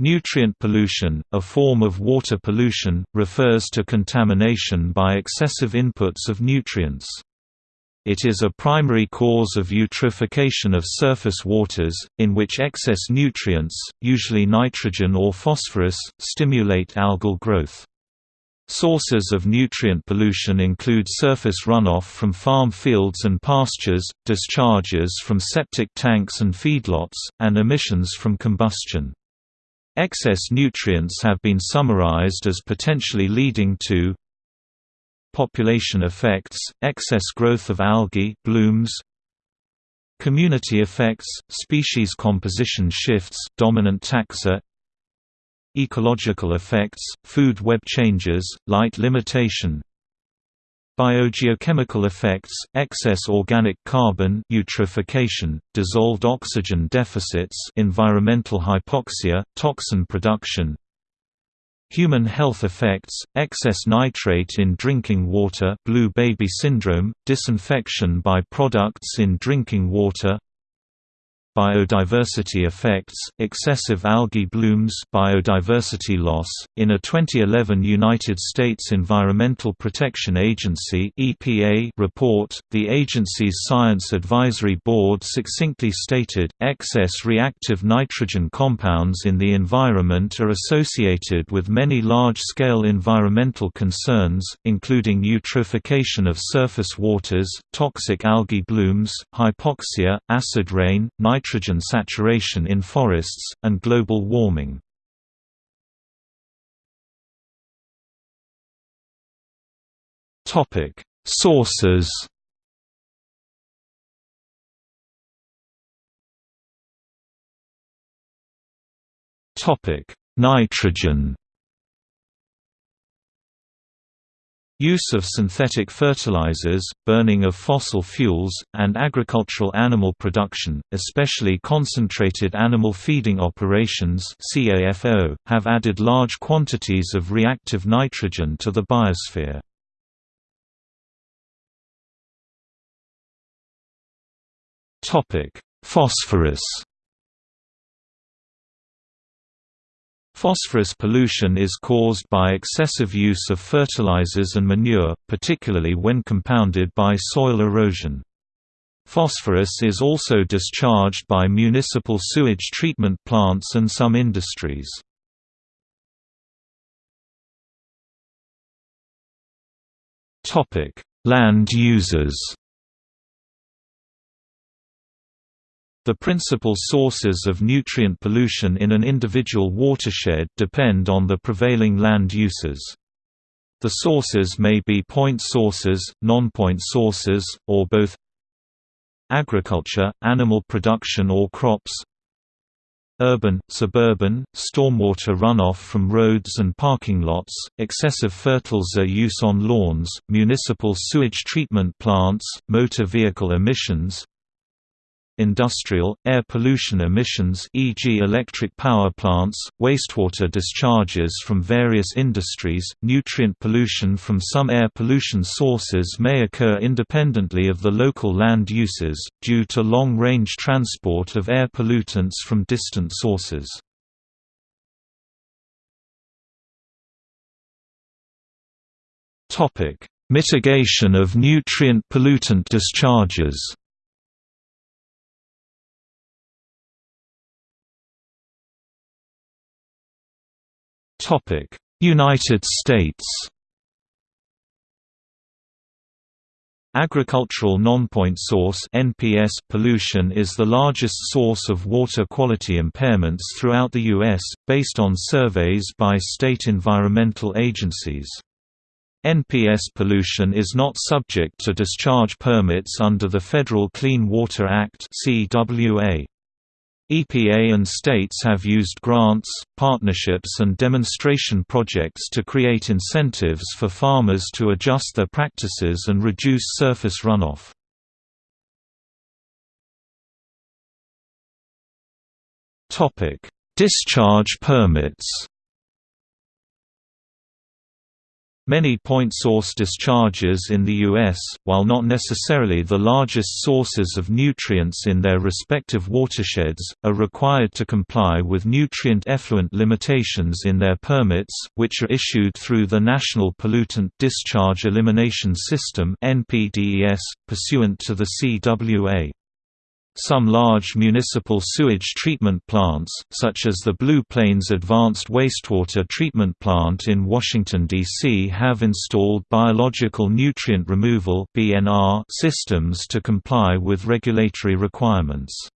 Nutrient pollution, a form of water pollution, refers to contamination by excessive inputs of nutrients. It is a primary cause of eutrophication of surface waters, in which excess nutrients, usually nitrogen or phosphorus, stimulate algal growth. Sources of nutrient pollution include surface runoff from farm fields and pastures, discharges from septic tanks and feedlots, and emissions from combustion. Excess nutrients have been summarized as potentially leading to population effects, excess growth of algae blooms, community effects, species composition shifts, dominant taxa, ecological effects, food web changes, light limitation, Biogeochemical effects, excess organic carbon eutrophication, dissolved oxygen deficits environmental hypoxia, toxin production. Human health effects, excess nitrate in drinking water blue baby syndrome, disinfection by products in drinking water biodiversity effects, excessive algae blooms biodiversity loss. .In a 2011 United States Environmental Protection Agency EPA report, the agency's Science Advisory Board succinctly stated, excess reactive nitrogen compounds in the environment are associated with many large-scale environmental concerns, including eutrophication of surface waters, toxic algae blooms, hypoxia, acid rain, nitrogen nitrogen saturation in forests, and global warming. Topic Sources Topic Nitrogen Use of synthetic fertilizers, burning of fossil fuels, and agricultural animal production, especially concentrated animal feeding operations have added large quantities of reactive nitrogen to the biosphere. Phosphorus Phosphorus pollution is caused by excessive use of fertilizers and manure, particularly when compounded by soil erosion. Phosphorus is also discharged by municipal sewage treatment plants and some industries. Land users The principal sources of nutrient pollution in an individual watershed depend on the prevailing land uses. The sources may be point sources, non-point sources, or both Agriculture, animal production or crops Urban, suburban, stormwater runoff from roads and parking lots, excessive fertilizer use on lawns, municipal sewage treatment plants, motor vehicle emissions industrial, air pollution emissions e.g. electric power plants, wastewater discharges from various industries, nutrient pollution from some air pollution sources may occur independently of the local land uses, due to long-range transport of air pollutants from distant sources. Mitigation of nutrient pollutant discharges United States Agricultural non-point source (NPS) pollution is the largest source of water quality impairments throughout the US, based on surveys by state environmental agencies. NPS pollution is not subject to discharge permits under the Federal Clean Water Act (CWA). EPA and states have used grants, partnerships and demonstration projects to create incentives for farmers to adjust their practices and reduce surface runoff. Discharge permits Many point source discharges in the U.S., while not necessarily the largest sources of nutrients in their respective watersheds, are required to comply with nutrient effluent limitations in their permits, which are issued through the National Pollutant Discharge Elimination System pursuant to the CWA. Some large municipal sewage treatment plants, such as the Blue Plains Advanced Wastewater Treatment Plant in Washington, D.C. have installed biological nutrient removal systems to comply with regulatory requirements.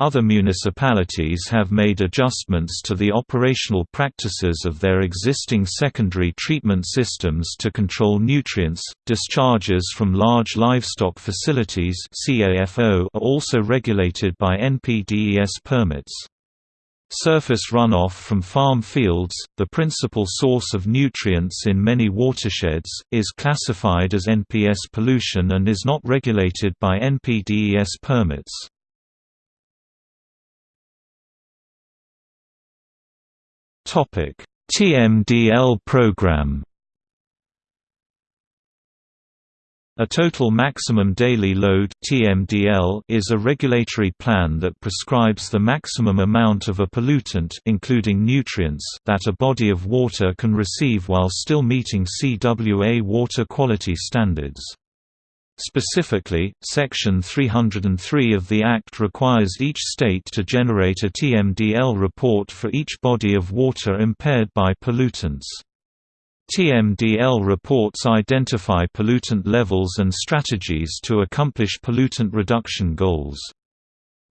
Other municipalities have made adjustments to the operational practices of their existing secondary treatment systems to control nutrients. Discharges from large livestock facilities are also regulated by NPDES permits. Surface runoff from farm fields, the principal source of nutrients in many watersheds, is classified as NPS pollution and is not regulated by NPDES permits. Topic: TMDL program. A total maximum daily load (TMDL) is a regulatory plan that prescribes the maximum amount of a pollutant including nutrients that a body of water can receive while still meeting CWA water quality standards. Specifically, Section 303 of the Act requires each state to generate a TMDL report for each body of water impaired by pollutants. TMDL reports identify pollutant levels and strategies to accomplish pollutant reduction goals.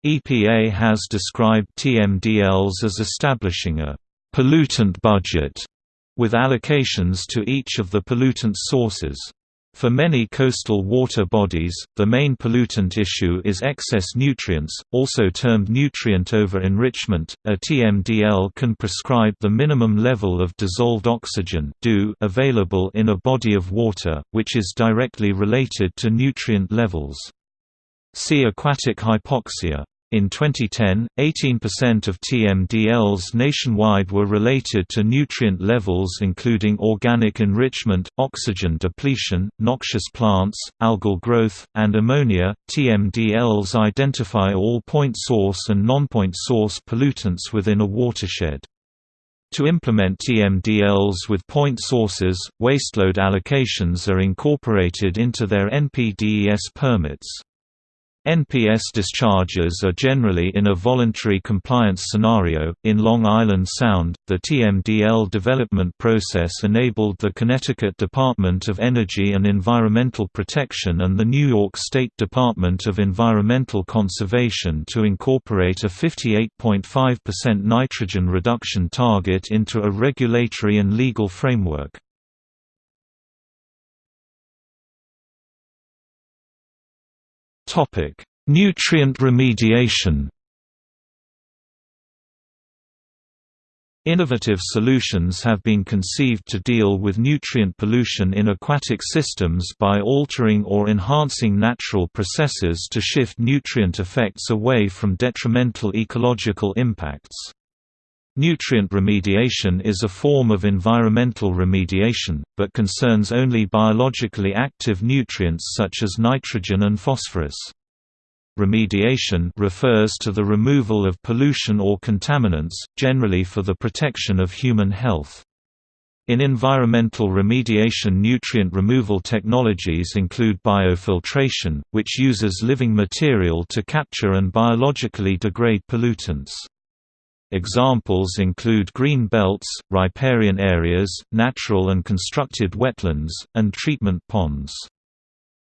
EPA has described TMDLs as establishing a pollutant budget with allocations to each of the pollutant sources. For many coastal water bodies, the main pollutant issue is excess nutrients, also termed nutrient over-enrichment. A TMDL can prescribe the minimum level of dissolved oxygen available in a body of water, which is directly related to nutrient levels. See aquatic hypoxia. In 2010, 18% of TMDLs nationwide were related to nutrient levels including organic enrichment, oxygen depletion, noxious plants, algal growth, and ammonia. TMDLs identify all point source and non-point source pollutants within a watershed. To implement TMDLs with point sources, wasteload allocations are incorporated into their NPDES permits. NPS discharges are generally in a voluntary compliance scenario. In Long Island Sound, the TMDL development process enabled the Connecticut Department of Energy and Environmental Protection and the New York State Department of Environmental Conservation to incorporate a 58.5% nitrogen reduction target into a regulatory and legal framework. Topic: Nutrient remediation. Innovative solutions have been conceived to deal with nutrient pollution in aquatic systems by altering or enhancing natural processes to shift nutrient effects away from detrimental ecological impacts. Nutrient remediation is a form of environmental remediation, but concerns only biologically active nutrients such as nitrogen and phosphorus. Remediation refers to the removal of pollution or contaminants, generally for the protection of human health. In environmental remediation nutrient removal technologies include biofiltration, which uses living material to capture and biologically degrade pollutants. Examples include green belts, riparian areas, natural and constructed wetlands, and treatment ponds.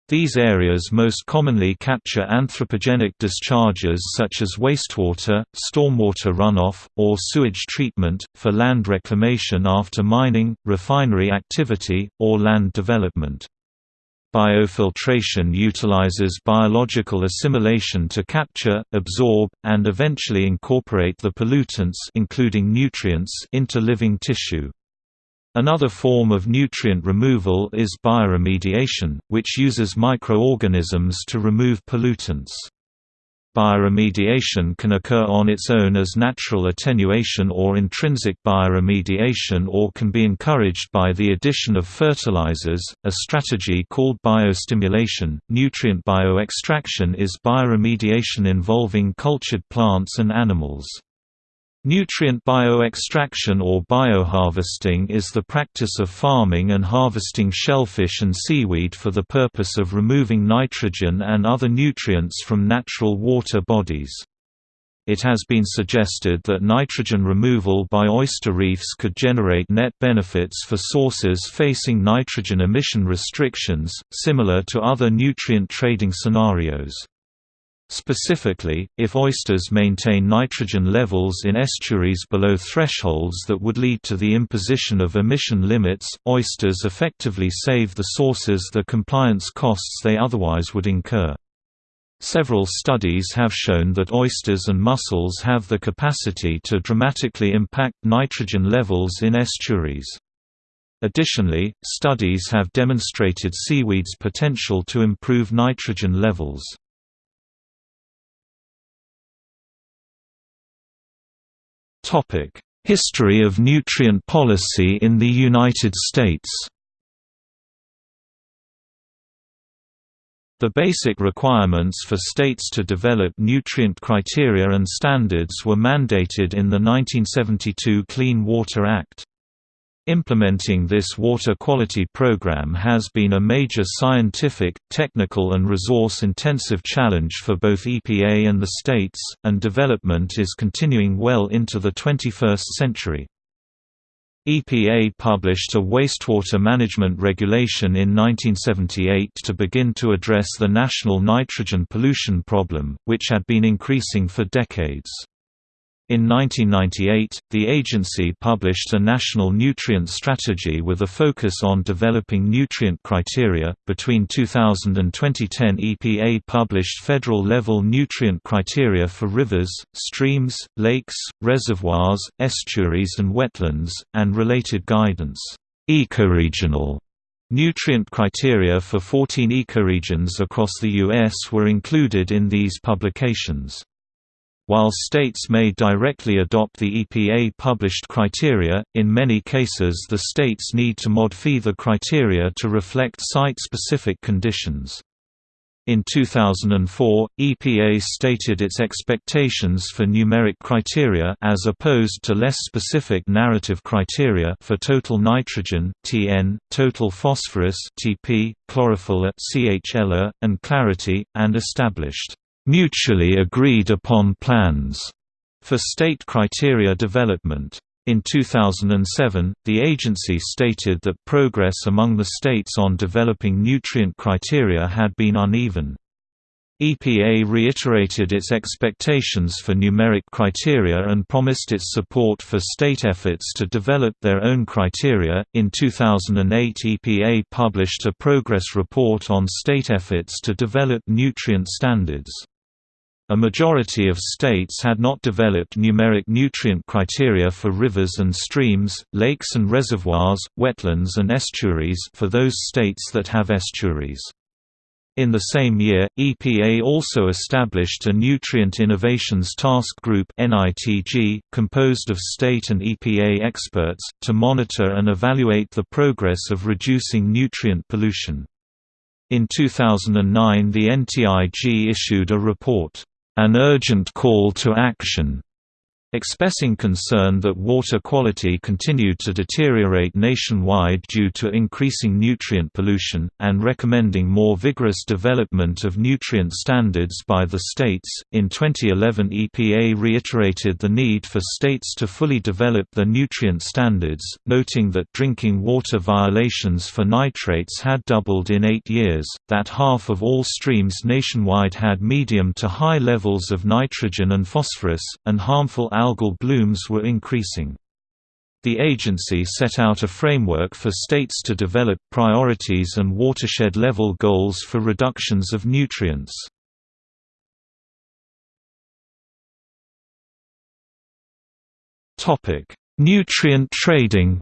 These areas most commonly capture anthropogenic discharges such as wastewater, stormwater runoff, or sewage treatment, for land reclamation after mining, refinery activity, or land development. Biofiltration utilizes biological assimilation to capture, absorb, and eventually incorporate the pollutants including nutrients into living tissue. Another form of nutrient removal is bioremediation, which uses microorganisms to remove pollutants. Bioremediation can occur on its own as natural attenuation or intrinsic bioremediation or can be encouraged by the addition of fertilizers, a strategy called biostimulation. Nutrient bioextraction is bioremediation involving cultured plants and animals. Nutrient bioextraction or bioharvesting is the practice of farming and harvesting shellfish and seaweed for the purpose of removing nitrogen and other nutrients from natural water bodies. It has been suggested that nitrogen removal by oyster reefs could generate net benefits for sources facing nitrogen emission restrictions, similar to other nutrient trading scenarios. Specifically, if oysters maintain nitrogen levels in estuaries below thresholds that would lead to the imposition of emission limits, oysters effectively save the sources the compliance costs they otherwise would incur. Several studies have shown that oysters and mussels have the capacity to dramatically impact nitrogen levels in estuaries. Additionally, studies have demonstrated seaweed's potential to improve nitrogen levels. History of nutrient policy in the United States The basic requirements for states to develop nutrient criteria and standards were mandated in the 1972 Clean Water Act. Implementing this water quality program has been a major scientific, technical and resource-intensive challenge for both EPA and the states, and development is continuing well into the 21st century. EPA published a wastewater management regulation in 1978 to begin to address the national nitrogen pollution problem, which had been increasing for decades. In 1998, the agency published a national nutrient strategy with a focus on developing nutrient criteria. Between 2000 and 2010, EPA published federal level nutrient criteria for rivers, streams, lakes, reservoirs, estuaries, and wetlands, and related guidance. Ecoregional Nutrient criteria for 14 ecoregions across the U.S. were included in these publications. While states may directly adopt the EPA-published criteria, in many cases the states need to modify the criteria to reflect site-specific conditions. In 2004, EPA stated its expectations for numeric criteria as opposed to less specific narrative criteria for total nitrogen (TN), total phosphorus (TP), chlorophyll (CHL), and clarity, and established mutually agreed upon plans for state criteria development. In 2007, the agency stated that progress among the states on developing nutrient criteria had been uneven. EPA reiterated its expectations for numeric criteria and promised its support for state efforts to develop their own criteria. In 2008, EPA published a progress report on state efforts to develop nutrient standards. A majority of states had not developed numeric nutrient criteria for rivers and streams, lakes and reservoirs, wetlands and estuaries for those states that have estuaries. In the same year, EPA also established a Nutrient Innovations Task Group composed of state and EPA experts, to monitor and evaluate the progress of reducing nutrient pollution. In 2009 the NTIG issued a report an urgent call to action expressing concern that water quality continued to deteriorate nationwide due to increasing nutrient pollution, and recommending more vigorous development of nutrient standards by the states. In 2011, EPA reiterated the need for states to fully develop their nutrient standards, noting that drinking water violations for nitrates had doubled in eight years, that half of all streams nationwide had medium to high levels of nitrogen and phosphorus, and harmful algal blooms were increasing. The agency set out a framework for states to develop priorities and watershed-level goals for reductions of nutrients. Nutrient trading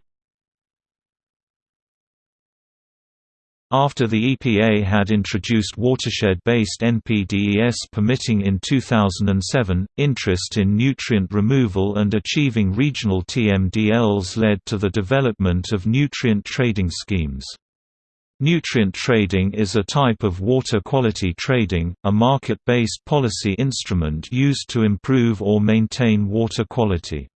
After the EPA had introduced watershed-based NPDES permitting in 2007, interest in nutrient removal and achieving regional TMDLs led to the development of nutrient trading schemes. Nutrient trading is a type of water quality trading, a market-based policy instrument used to improve or maintain water quality.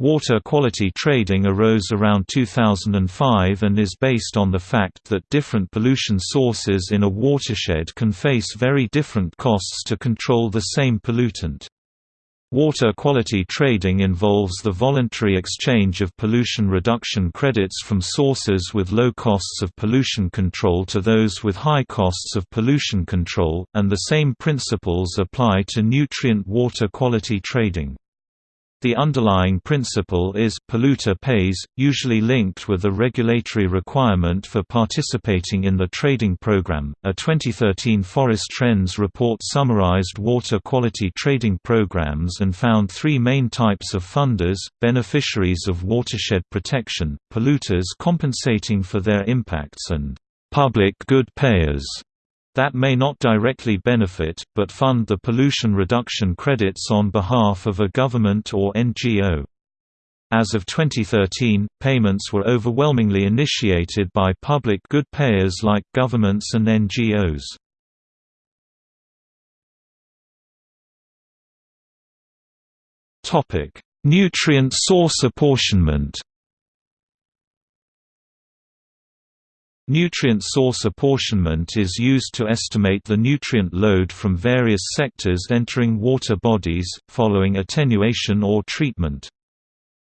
Water quality trading arose around 2005 and is based on the fact that different pollution sources in a watershed can face very different costs to control the same pollutant. Water quality trading involves the voluntary exchange of pollution reduction credits from sources with low costs of pollution control to those with high costs of pollution control, and the same principles apply to nutrient water quality trading. The underlying principle is polluter pays, usually linked with a regulatory requirement for participating in the trading program. A 2013 Forest Trends report summarized water quality trading programs and found three main types of funders: beneficiaries of watershed protection, polluters compensating for their impacts, and public good payers that may not directly benefit, but fund the pollution reduction credits on behalf of a government or NGO. As of 2013, payments were overwhelmingly initiated by public good payers like governments and NGOs. Nutrient source apportionment Nutrient source apportionment is used to estimate the nutrient load from various sectors entering water bodies, following attenuation or treatment.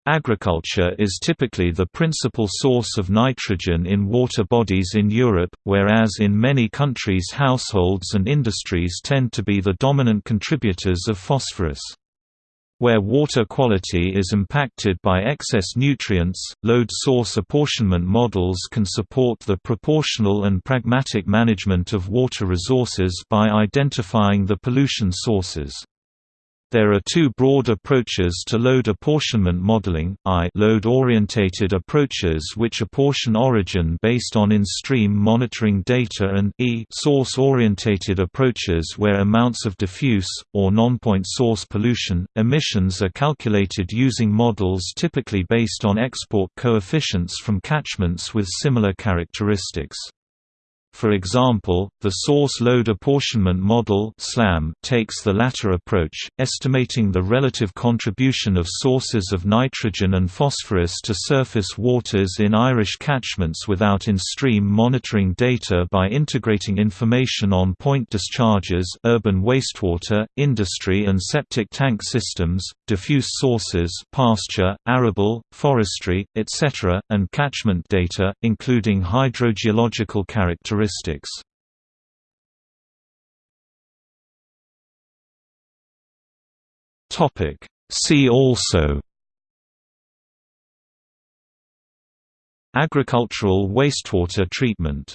Agriculture is typically the principal source of nitrogen in water bodies in Europe, whereas in many countries households and industries tend to be the dominant contributors of phosphorus. Where water quality is impacted by excess nutrients, load source apportionment models can support the proportional and pragmatic management of water resources by identifying the pollution sources. There are two broad approaches to load apportionment modeling, I load-orientated approaches which apportion origin based on in-stream monitoring data and E source-orientated approaches where amounts of diffuse, or non-point source pollution, emissions are calculated using models typically based on export coefficients from catchments with similar characteristics. For example, the source load apportionment model takes the latter approach, estimating the relative contribution of sources of nitrogen and phosphorus to surface waters in Irish catchments without in-stream monitoring data by integrating information on point discharges, urban wastewater, industry and septic tank systems, diffuse sources, pasture, arable, forestry, etc., and catchment data, including hydrogeological characteristics characteristics. See also. Agricultural wastewater treatment